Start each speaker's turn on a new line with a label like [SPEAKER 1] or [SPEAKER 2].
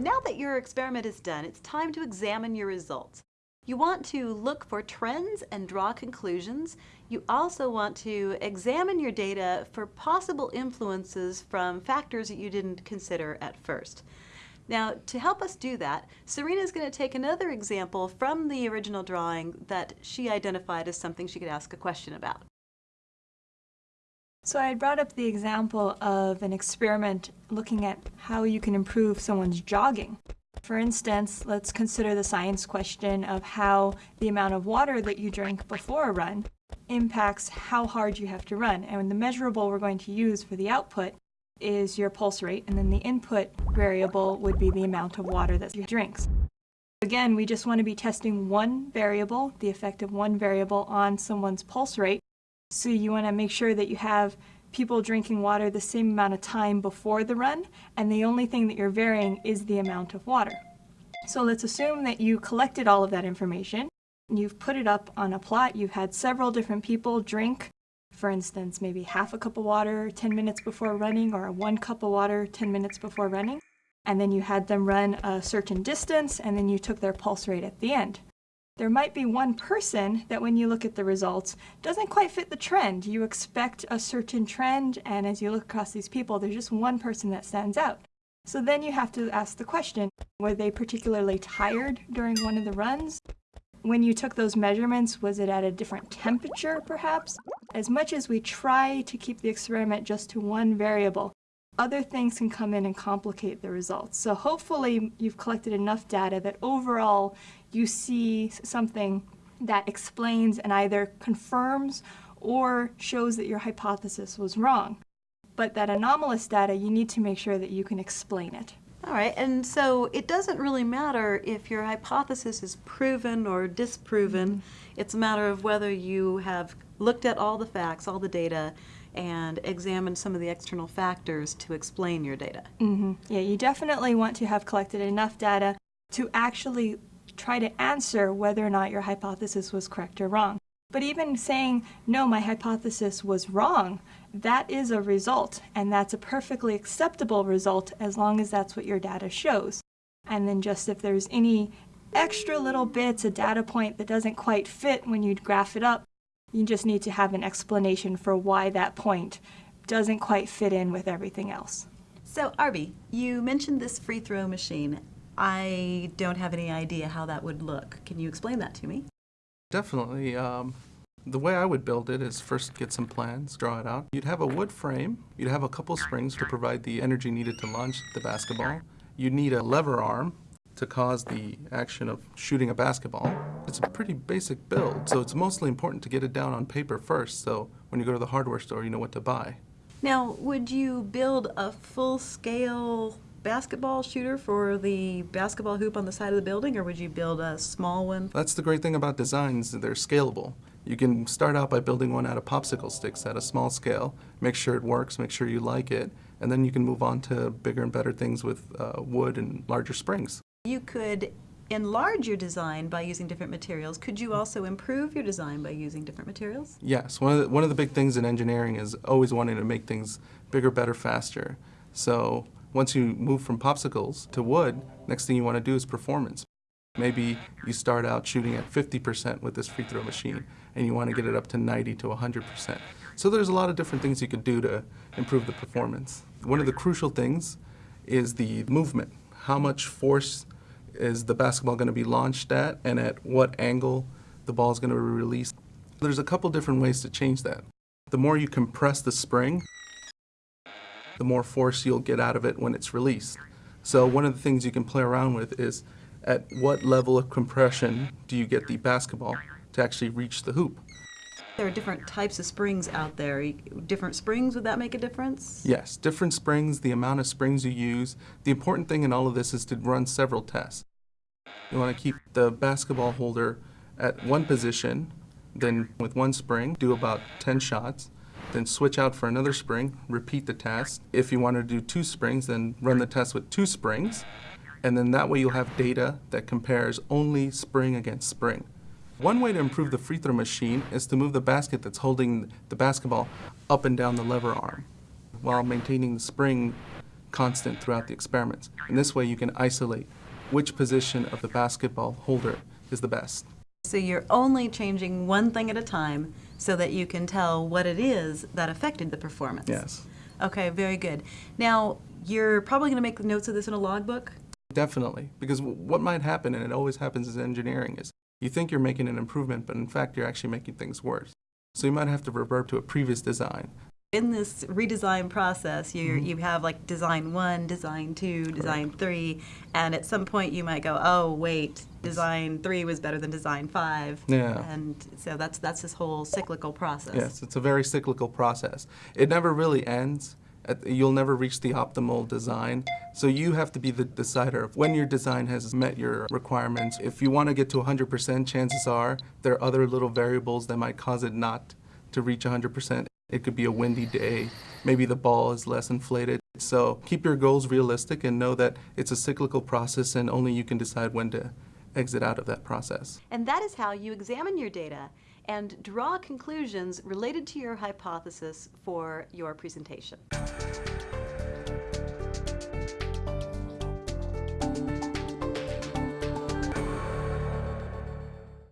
[SPEAKER 1] Now that your experiment is done, it's time to examine your results. You want to look for trends and draw conclusions. You also want to examine your data for possible influences from factors that you didn't consider at first. Now, to help us do that, Serena is going to take another example from the original drawing that she identified as something she could ask a question about.
[SPEAKER 2] So I brought up the example of an experiment looking at how you can improve someone's jogging. For instance, let's consider the science question of how the amount of water that you drink before a run impacts how hard you have to run. And the measurable we're going to use for the output is your pulse rate, and then the input variable would be the amount of water that you drinks. Again, we just want to be testing one variable, the effect of one variable on someone's pulse rate. So you want to make sure that you have people drinking water the same amount of time before the run, and the only thing that you're varying is the amount of water. So let's assume that you collected all of that information, and you've put it up on a plot, you've had several different people drink for instance, maybe half a cup of water 10 minutes before running or one cup of water 10 minutes before running. And then you had them run a certain distance and then you took their pulse rate at the end. There might be one person that when you look at the results doesn't quite fit the trend. You expect a certain trend and as you look across these people, there's just one person that stands out. So then you have to ask the question, were they particularly tired during one of the runs? When you took those measurements, was it at a different temperature, perhaps? As much as we try to keep the experiment just to one variable, other things can come in and complicate the results. So hopefully you've collected enough data that overall you see something that explains and either confirms or shows that your hypothesis was wrong. But that anomalous data, you need to make sure that you can explain it.
[SPEAKER 1] All right, and so it doesn't really matter if your hypothesis is proven or disproven. Mm -hmm. It's a matter of whether you have looked at all the facts, all the data, and examined some of the external factors to explain your data.
[SPEAKER 2] Mm -hmm. Yeah, you definitely want to have collected enough data to actually try to answer whether or not your hypothesis was correct or wrong. But even saying, no, my hypothesis was wrong, that is a result, and that's a perfectly acceptable result as long as that's what your data shows. And then just if there's any extra little bits, a data point that doesn't quite fit when you graph it up, you just need to have an explanation for why that point doesn't quite fit in with everything else.
[SPEAKER 1] So Arby, you mentioned this free throw machine. I don't have any idea how that would look. Can you explain that to me?
[SPEAKER 3] Definitely. Um, the way I would build it is first get some plans, draw it out. You'd have a wood frame, you'd have a couple springs to provide the energy needed to launch the basketball. You'd need a lever arm to cause the action of shooting a basketball. It's a pretty basic build, so it's mostly important to get it down on paper first, so when you go to the hardware store, you know what to buy.
[SPEAKER 1] Now, would you build a full-scale basketball shooter for the basketball hoop on the side of the building, or would you build a small one?
[SPEAKER 3] That's the great thing about designs, they're scalable. You can start out by building one out of popsicle sticks at a small scale, make sure it works, make sure you like it, and then you can move on to bigger and better things with uh, wood and larger springs.
[SPEAKER 1] You could enlarge your design by using different materials. Could you also improve your design by using different materials?
[SPEAKER 3] Yes. One of the, one of the big things in engineering is always wanting to make things bigger, better, faster. So once you move from popsicles to wood, next thing you want to do is performance. Maybe you start out shooting at 50% with this free throw machine and you want to get it up to 90 to 100%. So there's a lot of different things you could do to improve the performance. One of the crucial things is the movement. How much force is the basketball going to be launched at and at what angle the ball is going to be released. There's a couple different ways to change that. The more you compress the spring, the more force you'll get out of it when it's released. So one of the things you can play around with is at what level of compression do you get the basketball to actually reach the hoop.
[SPEAKER 1] There are different types of springs out there. Different springs, would that make a difference?
[SPEAKER 3] Yes, different springs, the amount of springs you use. The important thing in all of this is to run several tests. You want to keep the basketball holder at one position, then with one spring, do about 10 shots then switch out for another spring, repeat the test. If you want to do two springs, then run the test with two springs, and then that way you'll have data that compares only spring against spring. One way to improve the free throw machine is to move the basket that's holding the basketball up and down the lever arm while maintaining the spring constant throughout the experiments. And this way you can isolate which position of the basketball holder is the best.
[SPEAKER 1] So you're only changing one thing at a time so that you can tell what it is that affected the performance.
[SPEAKER 3] Yes.
[SPEAKER 1] Okay, very good. Now, you're probably going to make notes of this in a logbook?
[SPEAKER 3] Definitely, because w- what might happen, and it always happens in engineering, is you think you're making an improvement, but in fact you're actually making things worse. So you might have to revert to a previous design.
[SPEAKER 1] In this redesign process, you mm-hmm. you have like design one, design two, design three, and at some point you might go, oh wait, design three was better than design five.
[SPEAKER 3] Yeah.
[SPEAKER 1] And so that's that's this whole cyclical process.
[SPEAKER 3] Yes, it's a very cyclical process. It never really ends. You'll never reach the optimal design. So you have to be the decider of when your design has met your requirements. If you want to get to 100%, chances are there are other little variables that might cause it not to reach 100%. It could be a windy day. Maybe the ball is less inflated. So keep your goals realistic and know that it's a cyclical process and only you can decide when to exit out of that process.
[SPEAKER 1] And that is how you examine your data and draw conclusions related to your hypothesis for your presentation.